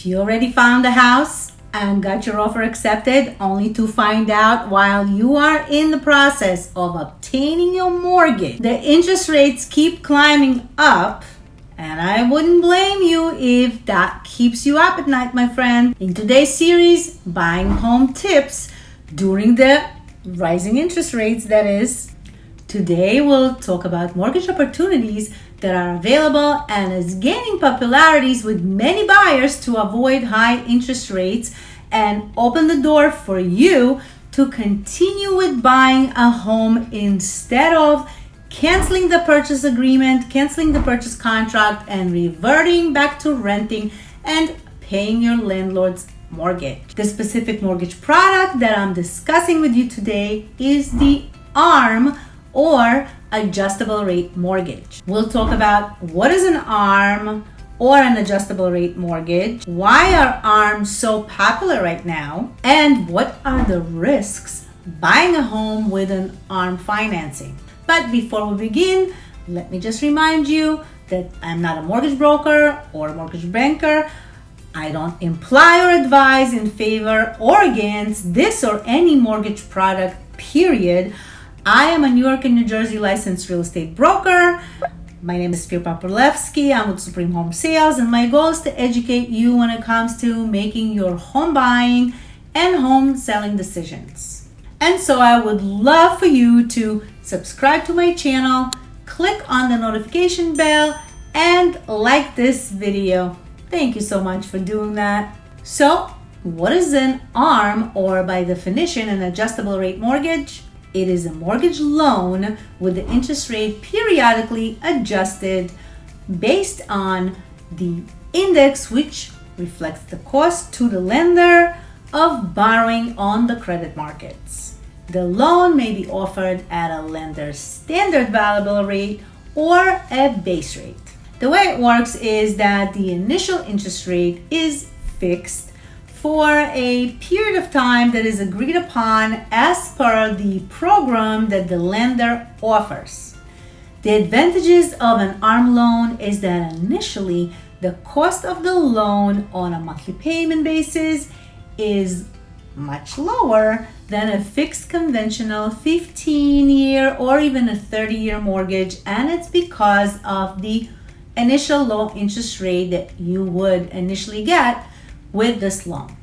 If you already found a house and got your offer accepted, only to find out while you are in the process of obtaining your mortgage, the interest rates keep climbing up. And I wouldn't blame you if that keeps you up at night, my friend. In today's series, Buying Home Tips during the rising interest rates, that is. Today, we'll talk about mortgage opportunities that are available and is gaining popularities with many buyers to avoid high interest rates and open the door for you to continue with buying a home instead of canceling the purchase agreement, canceling the purchase contract, and reverting back to renting and paying your landlord's mortgage. The specific mortgage product that I'm discussing with you today is the ARM or adjustable rate mortgage. We'll talk about what is an ARM or an adjustable rate mortgage, why are ARMs so popular right now, and what are the risks buying a home with an ARM financing. But before we begin, let me just remind you that I'm not a mortgage broker or a mortgage banker. I don't imply or advise in favor or against this or any mortgage product, period. I am a New York and New Jersey licensed real estate broker. My name is Spir Paprolevsky. I'm with Supreme Home Sales, and my goal is to educate you when it comes to making your home buying and home selling decisions. And so I would love for you to subscribe to my channel, click on the notification bell, and like this video. Thank you so much for doing that. So, what is an ARM or by definition an adjustable rate mortgage? It is a mortgage loan with the interest rate periodically adjusted based on the index which reflects the cost to the lender of borrowing on the credit markets. The loan may be offered at a lender's standard variable rate or a base rate. The way it works is that the initial interest rate is fixed for a period of time that is agreed upon as per the program that the lender offers. The advantages of an ARM loan is that initially the cost of the loan on a monthly payment basis is much lower than a fixed conventional 15 year or even a 30 year mortgage and it's because of the initial low interest rate that you would initially get with this loan.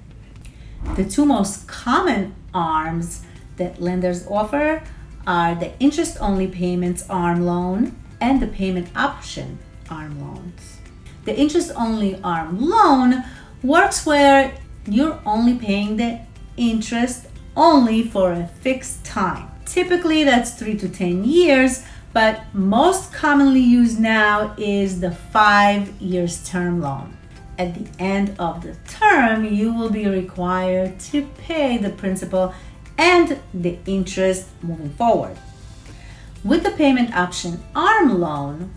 The two most common ARMs that lenders offer are the interest only payments ARM loan and the payment option ARM loans. The interest only ARM loan works where you're only paying the interest only for a fixed time. Typically, that's three to 10 years, but most commonly used now is the five years term loan at the end of the term, you will be required to pay the principal and the interest moving forward. With the payment option ARM loan,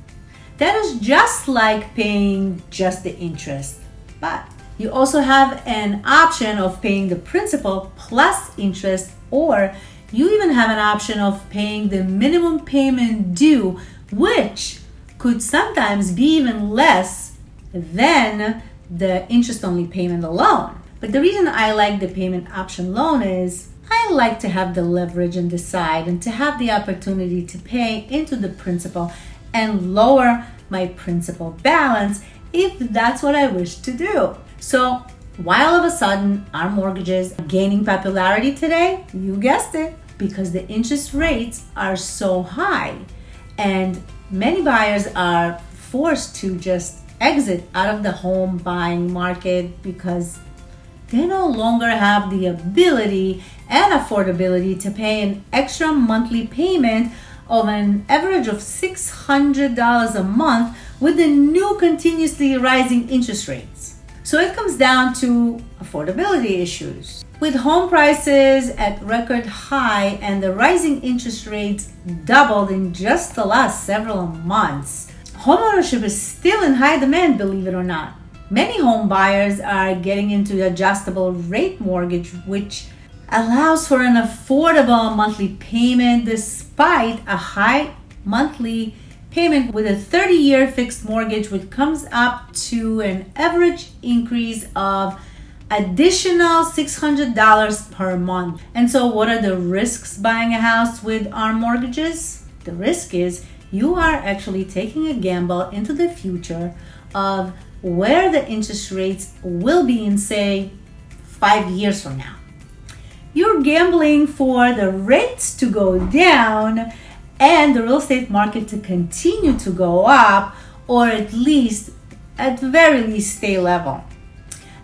that is just like paying just the interest, but you also have an option of paying the principal plus interest, or you even have an option of paying the minimum payment due, which could sometimes be even less than the interest only payment alone. But the reason I like the payment option loan is I like to have the leverage and decide and to have the opportunity to pay into the principal and lower my principal balance if that's what I wish to do. So while all of a sudden ARM mortgages are gaining popularity today, you guessed it, because the interest rates are so high and many buyers are forced to just exit out of the home buying market because they no longer have the ability and affordability to pay an extra monthly payment of an average of $600 a month with the new continuously rising interest rates. So it comes down to affordability issues. With home prices at record high and the rising interest rates doubled in just the last several months, Homeownership is still in high demand, believe it or not. Many home buyers are getting into adjustable rate mortgage, which allows for an affordable monthly payment despite a high monthly payment with a 30 year fixed mortgage, which comes up to an average increase of additional $600 per month. And so, what are the risks buying a house with ARM mortgages? The risk is you are actually taking a gamble into the future of where the interest rates will be in, say, five years from now. You're gambling for the rates to go down and the real estate market to continue to go up or at least at very least stay level.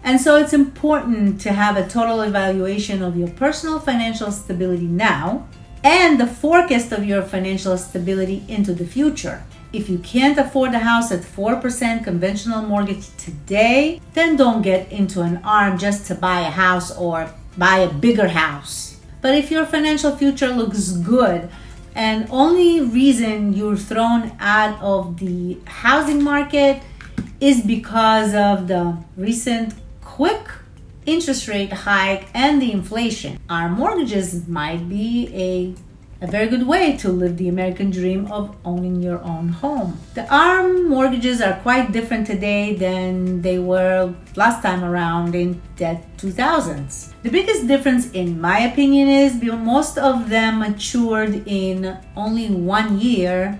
And so it's important to have a total evaluation of your personal financial stability now and the forecast of your financial stability into the future. If you can't afford a house at 4% conventional mortgage today, then don't get into an arm just to buy a house or buy a bigger house. But if your financial future looks good, and only reason you're thrown out of the housing market is because of the recent quick interest rate hike and the inflation. ARM mortgages might be a a very good way to live the American dream of owning your own home. The ARM mortgages are quite different today than they were last time around in the 2000s. The biggest difference, in my opinion, is most of them matured in only one year,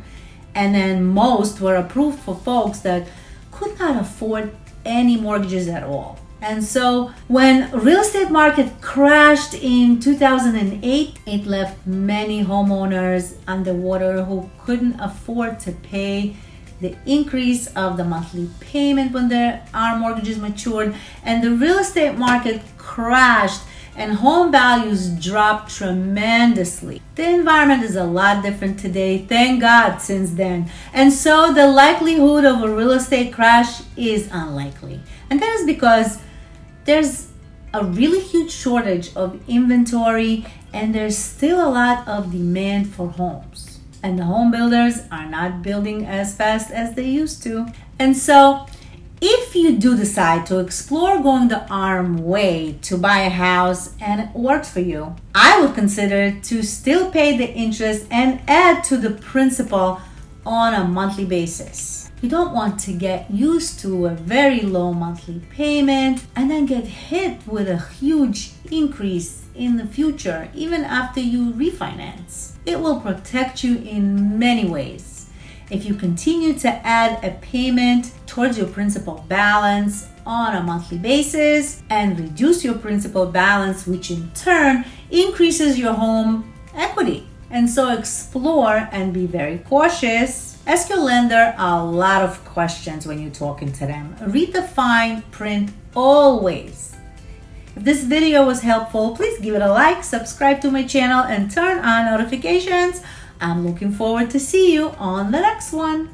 and then most were approved for folks that could not afford any mortgages at all. And so when real estate market crashed in 2008, it left many homeowners underwater who couldn't afford to pay the increase of the monthly payment when their ARM mortgages matured and the real estate market crashed and home values dropped tremendously. The environment is a lot different today, thank God, since then. And so the likelihood of a real estate crash is unlikely. And that is because there's a really huge shortage of inventory and there's still a lot of demand for homes. And the home builders are not building as fast as they used to. And so, if you do decide to explore going the ARM way to buy a house and it works for you, I would consider to still pay the interest and add to the principal on a monthly basis. You don't want to get used to a very low monthly payment and then get hit with a huge increase in the future, even after you refinance. It will protect you in many ways. If you continue to add a payment towards your principal balance on a monthly basis and reduce your principal balance, which in turn increases your home equity. And so explore and be very cautious Ask your lender a lot of questions when you're talking to them. Read the fine print always. If this video was helpful, please give it a like, subscribe to my channel, and turn on notifications. I'm looking forward to see you on the next one.